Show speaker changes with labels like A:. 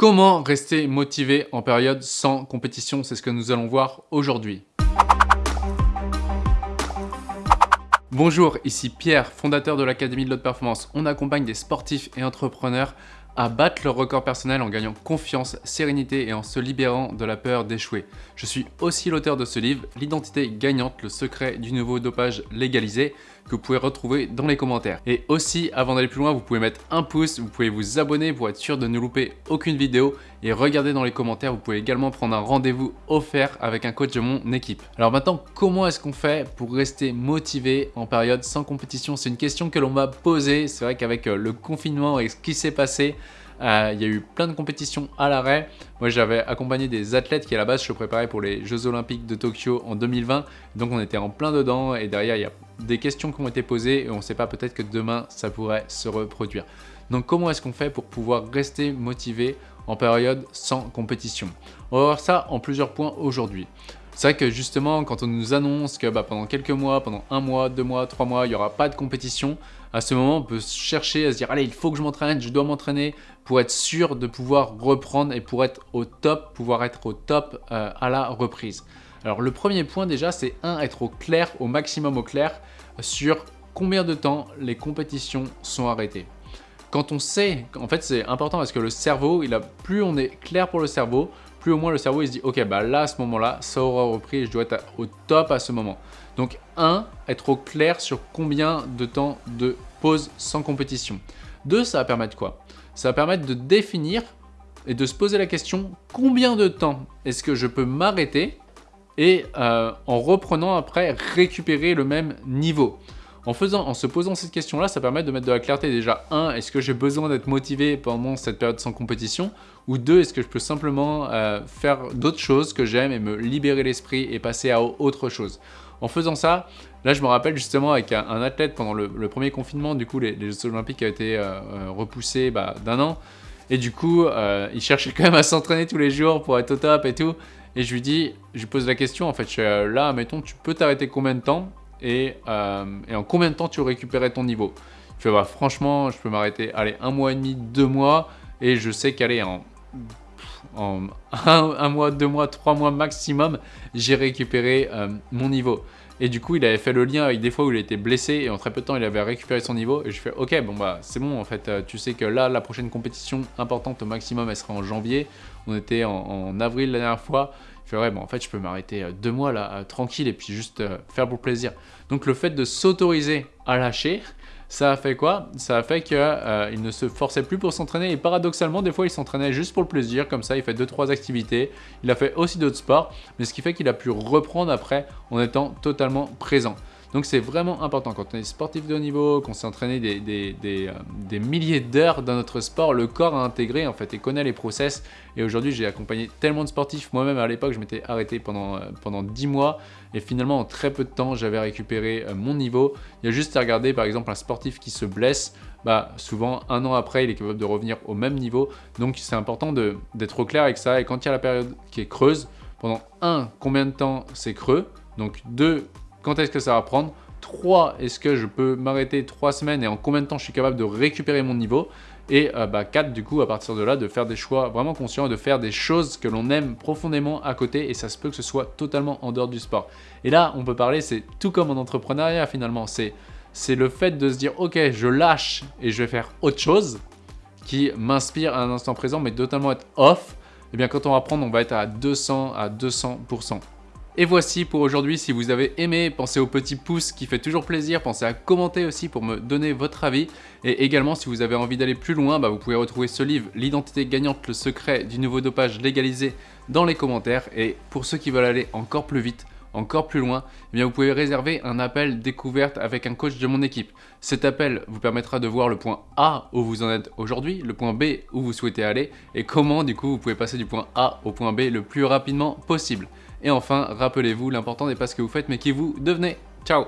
A: Comment rester motivé en période sans compétition? C'est ce que nous allons voir aujourd'hui. Bonjour, ici Pierre, fondateur de l'Académie de l'Haute Performance. On accompagne des sportifs et entrepreneurs à battre leur record personnel en gagnant confiance, sérénité et en se libérant de la peur d'échouer. Je suis aussi l'auteur de ce livre, L'identité gagnante, le secret du nouveau dopage légalisé, que vous pouvez retrouver dans les commentaires. Et aussi, avant d'aller plus loin, vous pouvez mettre un pouce, vous pouvez vous abonner pour être sûr de ne louper aucune vidéo et regarder dans les commentaires, vous pouvez également prendre un rendez-vous offert avec un coach de mon équipe. Alors maintenant, comment est-ce qu'on fait pour rester motivé en période sans compétition? C'est une question que l'on m'a posée. C'est vrai qu'avec euh, le confinement et ce qui s'est passé, euh, il y a eu plein de compétitions à l'arrêt. Moi, j'avais accompagné des athlètes qui, à la base, se préparaient pour les Jeux Olympiques de Tokyo en 2020. Donc, on était en plein dedans et derrière, il y a des questions qui ont été posées et on ne sait pas, peut-être que demain, ça pourrait se reproduire. Donc, comment est-ce qu'on fait pour pouvoir rester motivé en période sans compétition? On va voir ça en plusieurs points aujourd'hui. C'est vrai que justement, quand on nous annonce que bah, pendant quelques mois, pendant un mois, deux mois, trois mois, il n'y aura pas de compétition, à ce moment, on peut chercher à se dire « Allez, il faut que je m'entraîne, je dois m'entraîner pour être sûr de pouvoir reprendre et pour être au top, pouvoir être au top euh, à la reprise. » Alors le premier point déjà, c'est un, être au clair, au maximum au clair sur combien de temps les compétitions sont arrêtées. Quand on sait, en fait c'est important parce que le cerveau, il a, plus on est clair pour le cerveau, plus au moins le cerveau il se dit ok bah là à ce moment là ça aura repris et je dois être au top à ce moment. Donc 1. Être au clair sur combien de temps de pause sans compétition. 2. Ça va permettre quoi? Ça va permettre de définir et de se poser la question combien de temps est-ce que je peux m'arrêter et euh, en reprenant après récupérer le même niveau? En, faisant, en se posant cette question-là, ça permet de mettre de la clarté déjà. 1. Est-ce que j'ai besoin d'être motivé pendant cette période sans compétition? Ou 2. Est-ce que je peux simplement euh, faire d'autres choses que j'aime et me libérer l'esprit et passer à autre chose? En faisant ça, là je me rappelle justement avec un, athlète pendant le, premier confinement, du coup les, Jeux Olympiques ont été euh, euh, repoussés bah, d'un an. Et du coup, il cherchait quand même à s'entraîner tous les jours pour être au top et tout. Et je lui dis, je lui pose la question, en fait, là, mettons, tu peux t'arrêter combien de temps euh, et, en combien de temps tu récupérais ton niveau? Je fais, bah, franchement, je peux m'arrêter, allez, un mois et demi, deux mois, et je sais qu'aller en, en un, mois, deux mois, trois mois maximum, j'ai récupéré euh, mon niveau. Et du coup, il avait fait le lien avec des fois où il était blessé et en très peu de temps, il avait récupéré son niveau. Et je fais, ok, bon bah c'est bon en fait, euh, tu sais que là, la prochaine compétition importante au maximum, elle sera en janvier. On était en, avril la dernière fois. Je fais, ouais, bon en fait, je peux m'arrêter euh, deux mois là, tranquille et puis juste faire pour plaisir. Donc le fait de s'autoriser à lâcher, ça a fait quoi? Ça a fait qu'il euh, ne se forçait plus pour s'entraîner et paradoxalement, des fois, il s'entraînait juste pour le plaisir, comme ça, il fait 2-3 activités. Il a fait aussi d'autres sports, mais ce qui fait qu'il a pu reprendre après en étant totalement présent. Donc c'est vraiment important quand on est sportif de haut niveau, qu'on s'est entraîné des, euh, milliers d'heures dans notre sport, le corps a intégré en fait et connaît les process. Et aujourd'hui j'ai accompagné tellement de sportifs, moi-même à l'époque je m'étais arrêté pendant, euh, pendant 10 mois et finalement en très peu de temps j'avais récupéré euh, mon niveau. Il y a juste à regarder par exemple un sportif qui se blesse, bah, souvent un an après il est capable de revenir au même niveau. Donc c'est important d'être au clair avec ça et quand il y a la période qui est creuse, pendant un, combien de temps c'est creux? Donc deux, quand est-ce que ça va prendre? 3, est-ce que je peux m'arrêter 3 semaines et en combien de temps je suis capable de récupérer mon niveau? Et 4, euh, bah, du coup, à partir de là, de faire des choix vraiment conscients et de faire des choses que l'on aime profondément à côté et ça se peut que ce soit totalement en dehors du sport. Et là, on peut parler, c'est tout comme en entrepreneuriat finalement, c'est le fait de se dire, ok, je lâche et je vais faire autre chose qui m'inspire à un instant présent, mais totalement être off, et eh bien quand on va prendre, on va être à 200 à 200%. Et voici pour aujourd'hui, si vous avez aimé, pensez au petit pouce qui fait toujours plaisir, pensez à commenter aussi pour me donner votre avis. Et également, si vous avez envie d'aller plus loin, bah, vous pouvez retrouver ce livre, L'identité gagnante, le secret du nouveau dopage légalisé dans les commentaires. Et pour ceux qui veulent aller encore plus vite, encore plus loin, eh bien vous pouvez réserver un appel découverte avec un coach de mon équipe. Cet appel vous permettra de voir le point A où vous en êtes aujourd'hui, le point B où vous souhaitez aller et comment du coup vous pouvez passer du point A au point B le plus rapidement possible. Et enfin, rappelez-vous, l'important n'est pas ce que vous faites, mais qui vous devenez. Ciao